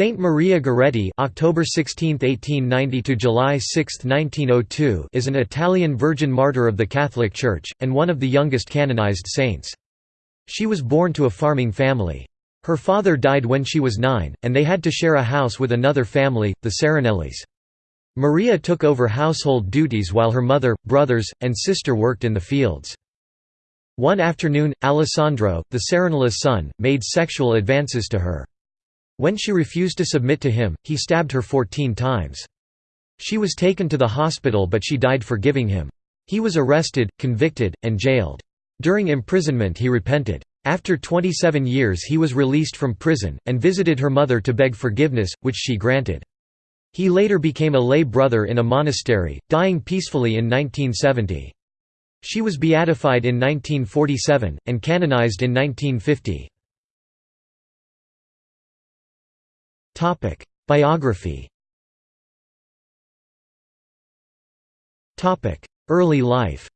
Saint Maria Goretti October 16, 1890 to July 6, 1902 is an Italian virgin martyr of the Catholic Church, and one of the youngest canonized saints. She was born to a farming family. Her father died when she was nine, and they had to share a house with another family, the Serenellis. Maria took over household duties while her mother, brothers, and sister worked in the fields. One afternoon, Alessandro, the Serenelli's son, made sexual advances to her. When she refused to submit to him, he stabbed her fourteen times. She was taken to the hospital but she died forgiving him. He was arrested, convicted, and jailed. During imprisonment he repented. After 27 years he was released from prison, and visited her mother to beg forgiveness, which she granted. He later became a lay brother in a monastery, dying peacefully in 1970. She was beatified in 1947, and canonized in 1950. Biography Early life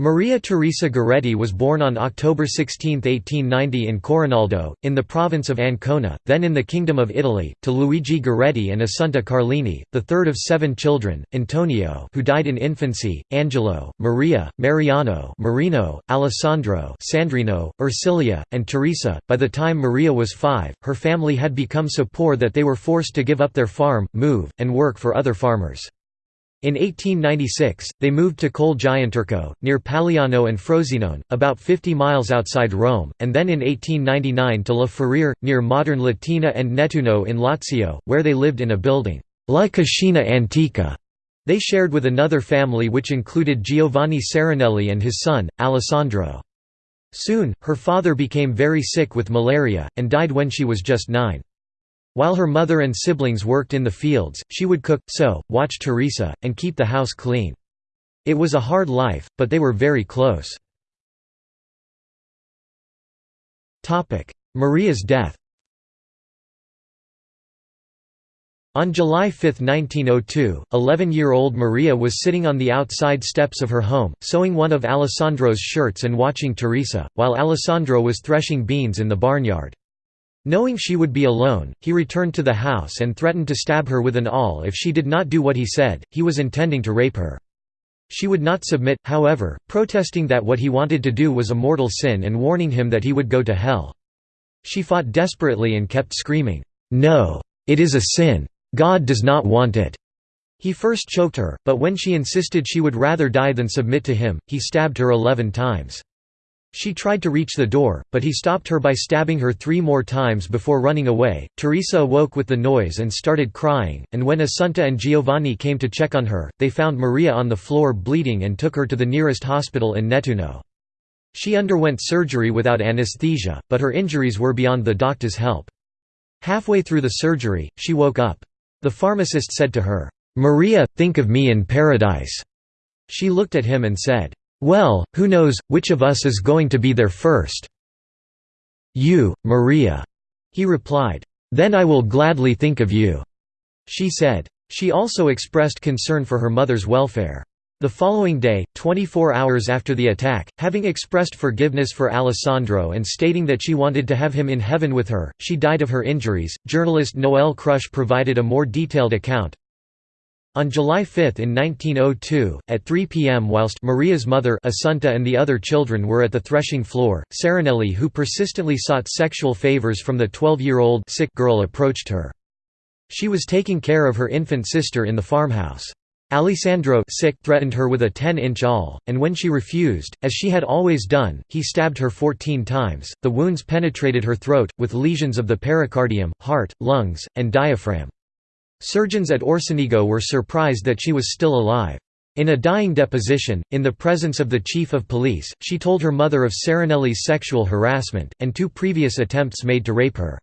Maria Teresa Goretti was born on October 16, 1890 in Corinaldo, in the province of Ancona, then in the Kingdom of Italy, to Luigi Goretti and Assunta Carlini, the third of seven children, Antonio who died in infancy, Angelo, Maria, Mariano Marino, Alessandro Sandrino, Ursilia, and Teresa. By the time Maria was five, her family had become so poor that they were forced to give up their farm, move, and work for other farmers. In 1896, they moved to Col Gianturco, near Paliano and Frosinone, about 50 miles outside Rome, and then in 1899 to La Ferriere, near modern Latina and Nettuno in Lazio, where they lived in a building, La Cascina Antica. They shared with another family which included Giovanni Serenelli and his son, Alessandro. Soon, her father became very sick with malaria, and died when she was just nine. While her mother and siblings worked in the fields, she would cook, sew, watch Teresa, and keep the house clean. It was a hard life, but they were very close. Maria's death On July 5, 1902, 11-year-old Maria was sitting on the outside steps of her home, sewing one of Alessandro's shirts and watching Teresa, while Alessandro was threshing beans in the barnyard. Knowing she would be alone, he returned to the house and threatened to stab her with an awl if she did not do what he said, he was intending to rape her. She would not submit, however, protesting that what he wanted to do was a mortal sin and warning him that he would go to hell. She fought desperately and kept screaming, "'No! It is a sin! God does not want it!' He first choked her, but when she insisted she would rather die than submit to him, he stabbed her eleven times. She tried to reach the door, but he stopped her by stabbing her three more times before running away. Teresa awoke with the noise and started crying, and when Assunta and Giovanni came to check on her, they found Maria on the floor bleeding and took her to the nearest hospital in Nettuno. She underwent surgery without anesthesia, but her injuries were beyond the doctor's help. Halfway through the surgery, she woke up. The pharmacist said to her, "'Maria, think of me in paradise." She looked at him and said, well, who knows, which of us is going to be there first? You, Maria. He replied. Then I will gladly think of you. She said. She also expressed concern for her mother's welfare. The following day, 24 hours after the attack, having expressed forgiveness for Alessandro and stating that she wanted to have him in heaven with her, she died of her injuries. Journalist Noel Crusz provided a more detailed account, on July 5 in 1902, at 3 p.m. whilst Maria's mother Assunta and the other children were at the threshing floor, Serenelli who persistently sought sexual favors from the 12-year-old sick girl approached her. She was taking care of her infant sister in the farmhouse. Alessandro sick threatened her with a 10-inch awl, and when she refused, as she had always done, he stabbed her 14 times. The wounds penetrated her throat, with lesions of the pericardium, heart, lungs, and diaphragm. Surgeons at Orsenigo were surprised that she was still alive. In a dying deposition, in the presence of the chief of police, she told her mother of Serenelli's sexual harassment, and two previous attempts made to rape her.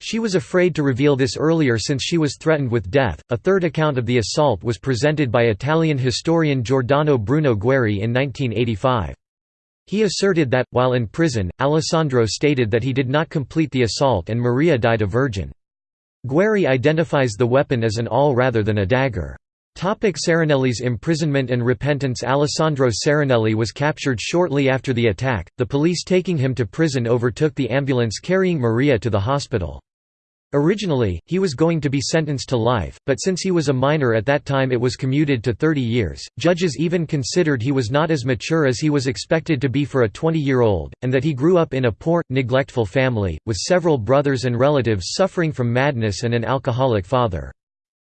She was afraid to reveal this earlier since she was threatened with death. A third account of the assault was presented by Italian historian Giordano Bruno Guerri in 1985. He asserted that, while in prison, Alessandro stated that he did not complete the assault and Maria died a virgin. Guerri identifies the weapon as an awl rather than a dagger. Topic Serenelli's imprisonment and repentance Alessandro Serenelli was captured shortly after the attack, the police taking him to prison overtook the ambulance carrying Maria to the hospital. Originally, he was going to be sentenced to life, but since he was a minor at that time it was commuted to 30 years. Judges even considered he was not as mature as he was expected to be for a 20-year-old, and that he grew up in a poor, neglectful family, with several brothers and relatives suffering from madness and an alcoholic father.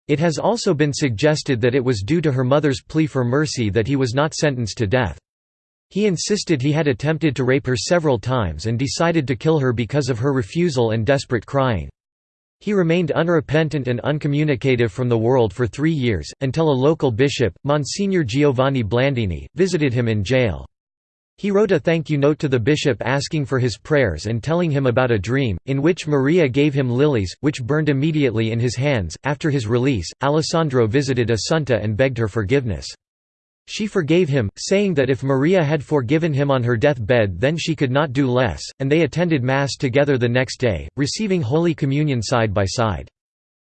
It has also been suggested that it was due to her mother's plea for mercy that he was not sentenced to death. He insisted he had attempted to rape her several times and decided to kill her because of her refusal and desperate crying. He remained unrepentant and uncommunicative from the world for three years, until a local bishop, Monsignor Giovanni Blandini, visited him in jail. He wrote a thank you note to the bishop asking for his prayers and telling him about a dream, in which Maria gave him lilies, which burned immediately in his hands. After his release, Alessandro visited Assunta and begged her forgiveness. She forgave him, saying that if Maria had forgiven him on her death bed then she could not do less, and they attended Mass together the next day, receiving Holy Communion side by side.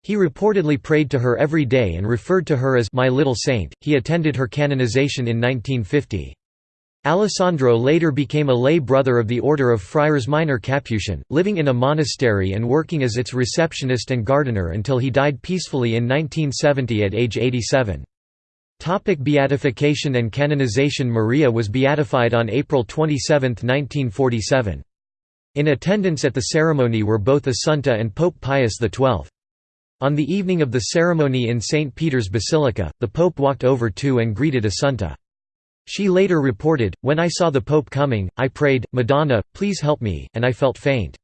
He reportedly prayed to her every day and referred to her as my little saint. He attended her canonization in 1950. Alessandro later became a lay brother of the Order of Friars Minor Capuchin, living in a monastery and working as its receptionist and gardener until he died peacefully in 1970 at age 87. Topic beatification and canonization Maria was beatified on April 27, 1947. In attendance at the ceremony were both Assunta and Pope Pius XII. On the evening of the ceremony in St. Peter's Basilica, the Pope walked over to and greeted Assunta. She later reported, When I saw the Pope coming, I prayed, Madonna, please help me, and I felt faint.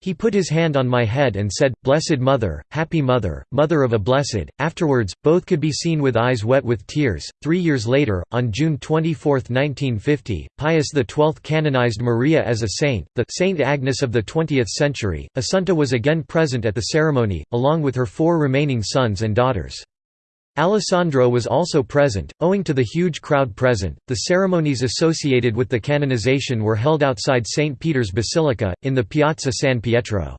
He put his hand on my head and said, Blessed Mother, Happy Mother, Mother of a Blessed. Afterwards, both could be seen with eyes wet with tears. Three years later, on June 24, 1950, Pius XII canonized Maria as a saint, the Saint Agnes of the 20th century. Assunta was again present at the ceremony, along with her four remaining sons and daughters. Alessandro was also present. Owing to the huge crowd present, the ceremonies associated with the canonization were held outside St. Peter's Basilica, in the Piazza San Pietro.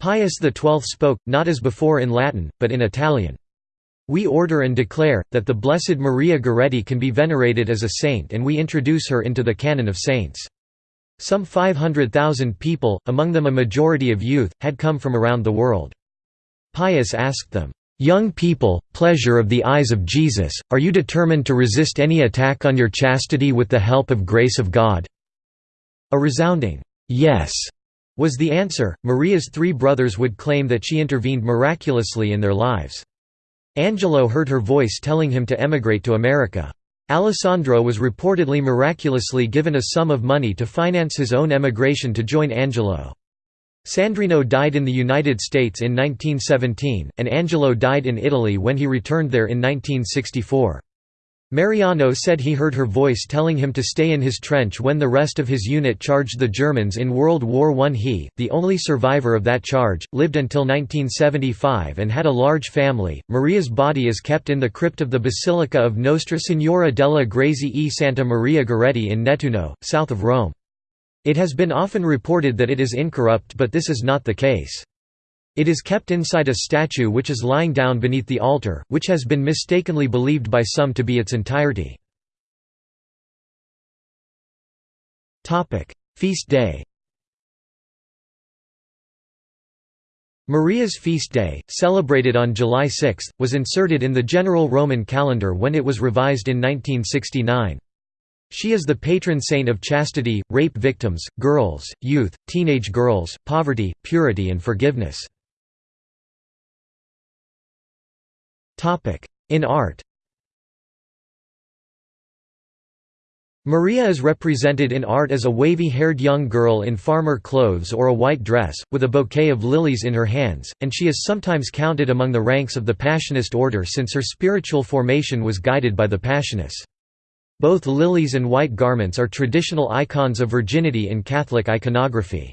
Pius XII spoke, not as before in Latin, but in Italian. We order and declare, that the Blessed Maria Goretti can be venerated as a saint and we introduce her into the canon of saints. Some 500,000 people, among them a majority of youth, had come from around the world. Pius asked them, Young people, pleasure of the eyes of Jesus, are you determined to resist any attack on your chastity with the help of grace of God? A resounding, yes, was the answer. Maria's three brothers would claim that she intervened miraculously in their lives. Angelo heard her voice telling him to emigrate to America. Alessandro was reportedly miraculously given a sum of money to finance his own emigration to join Angelo. Sandrino died in the United States in 1917, and Angelo died in Italy when he returned there in 1964. Mariano said he heard her voice telling him to stay in his trench when the rest of his unit charged the Germans in World War I. He, the only survivor of that charge, lived until 1975 and had a large family. Maria's body is kept in the crypt of the Basilica of Nostra Signora della Grazie e Santa Maria Goretti in Nettuno, south of Rome. It has been often reported that it is incorrupt but this is not the case. It is kept inside a statue which is lying down beneath the altar, which has been mistakenly believed by some to be its entirety. Feast day Maria's feast day, celebrated on July 6, was inserted in the general Roman calendar when it was revised in 1969. She is the patron saint of chastity, rape victims, girls, youth, teenage girls, poverty, purity and forgiveness. In art Maria is represented in art as a wavy-haired young girl in farmer clothes or a white dress, with a bouquet of lilies in her hands, and she is sometimes counted among the ranks of the Passionist order since her spiritual formation was guided by the Passionists. Both lilies and white garments are traditional icons of virginity in Catholic iconography.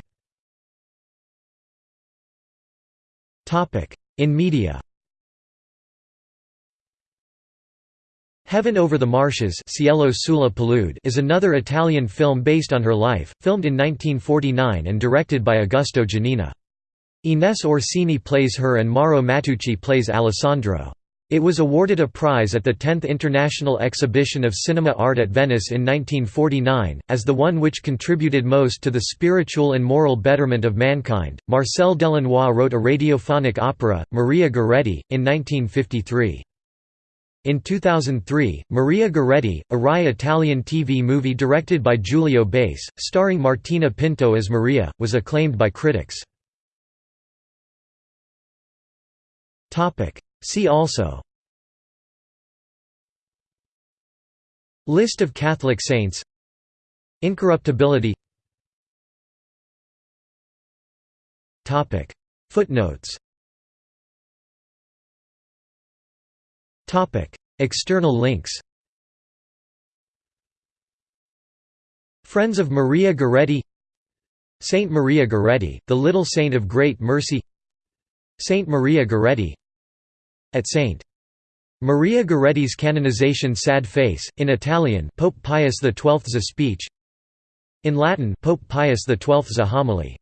In media Heaven Over the Marshes Cielo sulla Palude is another Italian film based on her life, filmed in 1949 and directed by Augusto Genina. Ines Orsini plays her and Mauro Matteucci plays Alessandro. It was awarded a prize at the 10th International Exhibition of Cinema Art at Venice in 1949, as the one which contributed most to the spiritual and moral betterment of mankind. Marcel Delannoy wrote a radiophonic opera, Maria Goretti, in 1953. In 2003, Maria Goretti, a Rai Italian TV movie directed by Giulio Base, starring Martina Pinto as Maria, was acclaimed by critics. See also. List of Catholic saints. Incorruptibility. Footnotes. External links. Friends of Maria Goretti. Saint Maria Goretti, the Little Saint of Great Mercy. Saint Maria Goretti at St. Maria Goretti's canonization Sad Face, in Italian Pope Pius XII's speech In Latin Pope Pius XII's homily